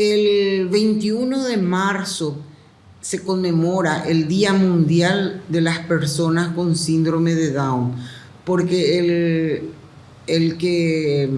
El 21 de marzo se conmemora el Día Mundial de las Personas con Síndrome de Down, porque el, el que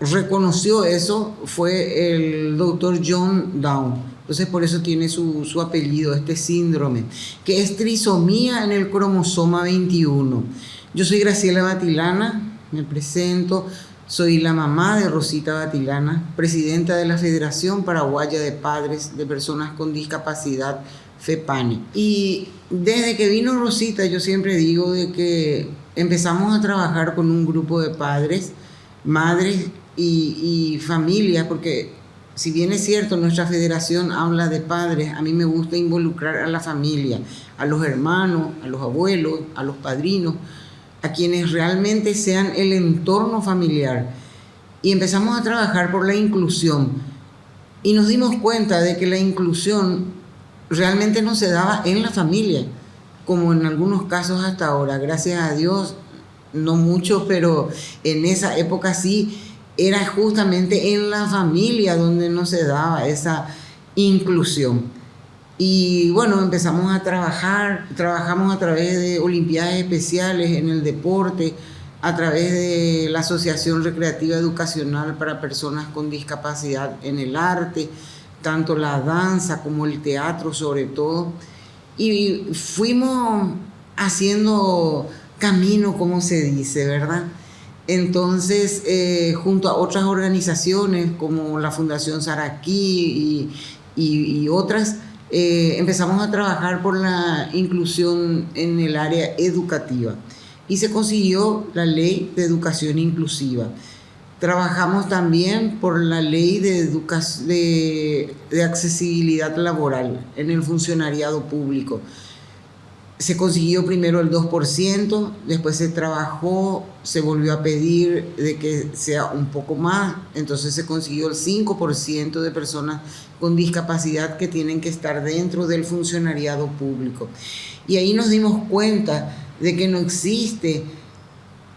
reconoció eso fue el doctor John Down. Entonces por eso tiene su, su, apellido, este síndrome, que es trisomía en el cromosoma 21. Yo soy Graciela Batilana, me presento, soy la mamá de Rosita Batilana, presidenta de la Federación Paraguaya de Padres de Personas con Discapacidad, FEPANE. Y desde que vino Rosita yo siempre digo de que empezamos a trabajar con un grupo de padres, madres y, y familias, porque si bien es cierto, nuestra federación habla de padres, a mí me gusta involucrar a la familia, a los hermanos, a los abuelos, a los padrinos, a quienes realmente sean el entorno familiar. Y empezamos a trabajar por la inclusión. Y nos dimos cuenta de que la inclusión realmente no se daba en la familia, como en algunos casos hasta ahora. Gracias a Dios, no mucho, pero en esa época sí era justamente en la familia donde no se daba esa inclusión. Y bueno, empezamos a trabajar, trabajamos a través de Olimpiadas Especiales en el deporte, a través de la Asociación Recreativa Educacional para Personas con Discapacidad en el arte, tanto la danza como el teatro sobre todo. Y fuimos haciendo camino, como se dice, ¿verdad? Entonces, eh, junto a otras organizaciones como la Fundación Saraquí y, otras, eh, empezamos a trabajar por la inclusión en el área educativa y se consiguió la ley de educación inclusiva. Trabajamos también por la ley de, de accesibilidad laboral en el funcionariado público se consiguió primero el 2%, después se trabajó, se volvió a pedir de que sea un poco más, entonces se consiguió el 5% de personas con discapacidad que tienen que estar dentro del funcionariado público. Y ahí nos dimos cuenta de que no existe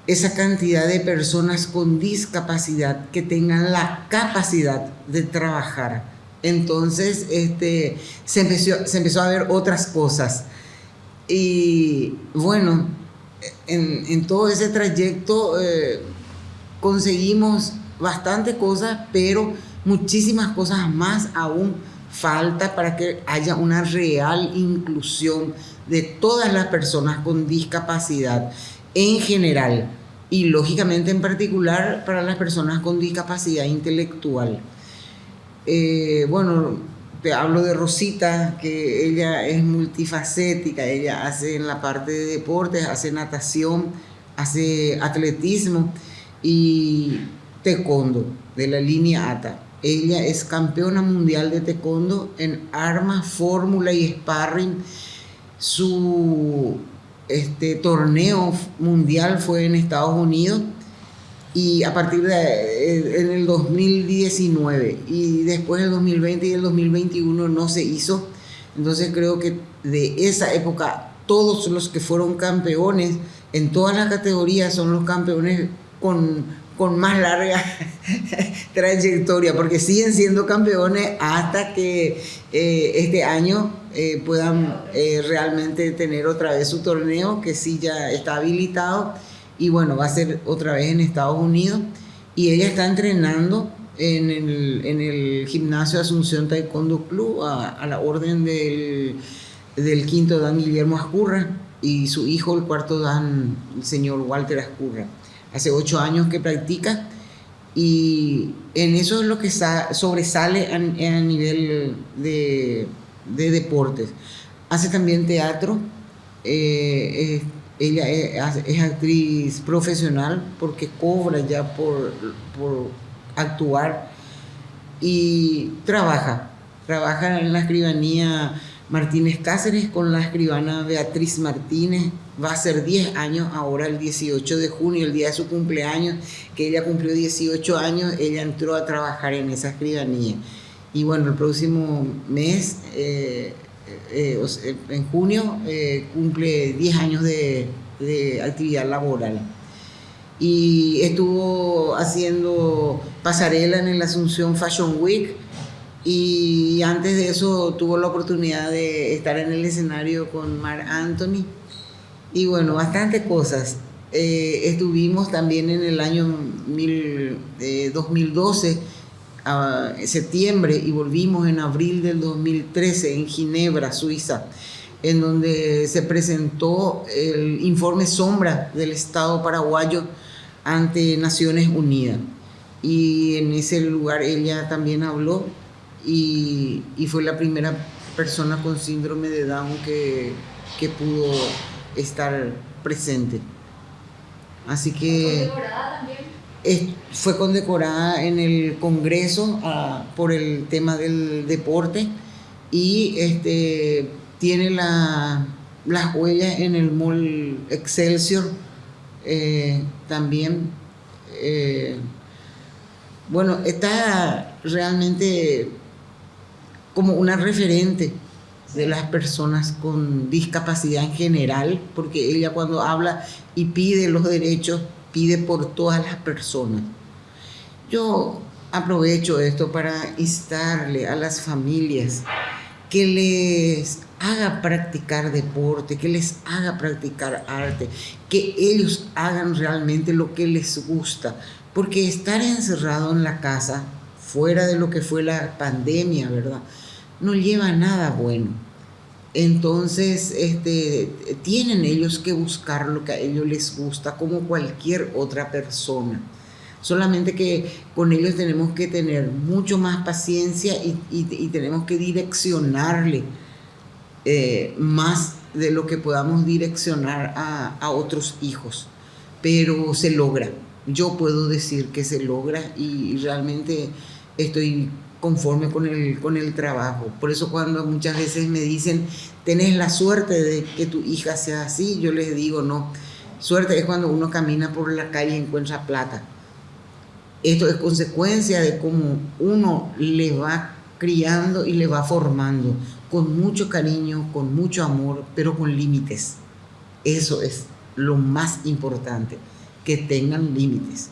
esa cantidad de personas con discapacidad que tengan la capacidad de trabajar. Entonces este, se, empezó, se empezó a ver otras cosas y bueno, en, todo ese trayecto eh, conseguimos bastante cosas, pero muchísimas cosas más aún falta para que haya una real inclusión de todas las personas con discapacidad en general y lógicamente en particular para las personas con discapacidad intelectual. Eh, bueno, hablo de Rosita, que ella es multifacética, ella hace en la parte de deportes, hace natación, hace atletismo y taekwondo de la línea ATA. Ella es campeona mundial de taekwondo en armas, fórmula y sparring. Su este, torneo mundial fue en Estados Unidos y a partir de eh, en el 2019 y después el 2020 y el 2021 no se hizo. Entonces creo que de esa época todos los que fueron campeones en todas las categorías son los campeones con, con más larga trayectoria, porque siguen siendo campeones hasta que eh, este año eh, puedan realmente tener otra vez su torneo, que sí ya está habilitado y bueno, va a ser otra vez en Estados Unidos y ella está entrenando en el, en el gimnasio Asunción Taekwondo Club a, la orden del, del, quinto dan Guillermo Ascurra y su hijo, el cuarto dan, el señor Walter Ascurra. Hace ocho años que practica y en eso es lo que sobresale a, nivel de, de, deportes. Hace también teatro, eh, ella es, actriz profesional porque cobra ya por, por actuar y trabaja. Trabaja en la escribanía Martínez Cáceres con la escribana Beatriz Martínez. Va a ser 10 años ahora, el 18 de junio, el día de su cumpleaños, que ella cumplió 18 años, ella entró a trabajar en esa escribanía. Y bueno, el próximo mes eh, eh, eh, en junio eh, cumple 10 años de, actividad laboral y estuvo haciendo pasarela en el Asunción Fashion Week Y antes de eso tuvo la oportunidad de estar en el escenario con Mar Anthony. Y bueno, bastantes cosas. Estuvimos también en el año 2012, a septiembre, y volvimos en abril del 2013 en Ginebra, Suiza, en donde se presentó el informe sombra del Estado paraguayo ante Naciones Unidas. Y en ese lugar ella también habló y, fue la primera persona con síndrome de Down que, que pudo estar presente. Así que... fue condecorada en el Congreso ah, por el tema del deporte y este, tiene la, las huellas en el Mall Excelsior eh, también. Eh, bueno, está realmente como una referente de las personas con discapacidad en general, porque ella cuando habla y pide los derechos, pide por todas las personas. Yo aprovecho esto para instarle a las familias que les haga practicar deporte, que les haga practicar arte, que ellos hagan realmente lo que les gusta, porque estar encerrado en la casa, fuera de lo que fue la pandemia, ¿verdad? no lleva nada bueno. Entonces, este, tienen ellos que buscar lo que a ellos les gusta, como cualquier otra persona. Solamente que con ellos tenemos que tener mucho más paciencia y, tenemos que direccionarle eh, más de lo que podamos direccionar a, a otros hijos. Pero se logra. Yo puedo decir que se logra y realmente estoy conforme con el, con el trabajo. Por eso cuando muchas veces me dicen, tenés la suerte de que tu hija sea así, yo les digo, no, suerte es cuando uno camina por la calle y encuentra plata. Esto es consecuencia de cómo uno le va criando y le va formando con mucho cariño, con mucho amor, pero con límites. Eso es lo más importante, que tengan límites.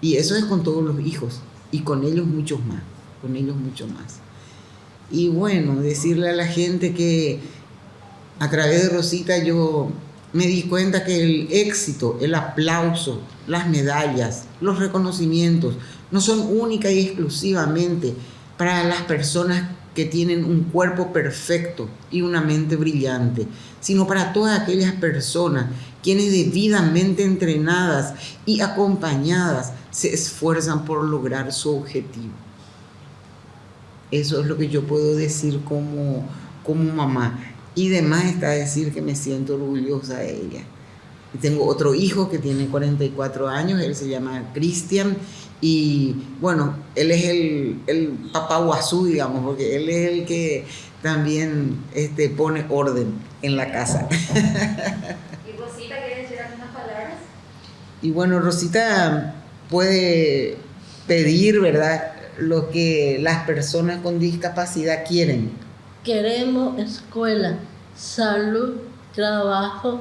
Y eso es con todos los hijos y con ellos muchos más con ellos mucho más. Y bueno, decirle a la gente que a través de Rosita yo me di cuenta que el éxito, el aplauso, las medallas, los reconocimientos no son única y exclusivamente para las personas que tienen un cuerpo perfecto y una mente brillante, sino para todas aquellas personas quienes debidamente entrenadas y acompañadas se esfuerzan por lograr su objetivo. Eso es lo que yo puedo decir como, como mamá. Y demás está decir que me siento orgullosa de ella. Y tengo otro hijo que tiene 44 años, él se llama Cristian. Y bueno, él es el, el papá guazú, digamos, porque él es el que también este, pone orden en la casa. ¿Y Rosita quiere decir algunas palabras? Y bueno, Rosita puede pedir, ¿verdad? Lo que las personas con discapacidad quieren. Queremos escuela, salud, trabajo,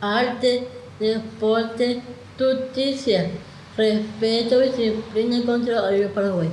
arte, deporte, justicia, respeto y disciplina contra el Paraguay.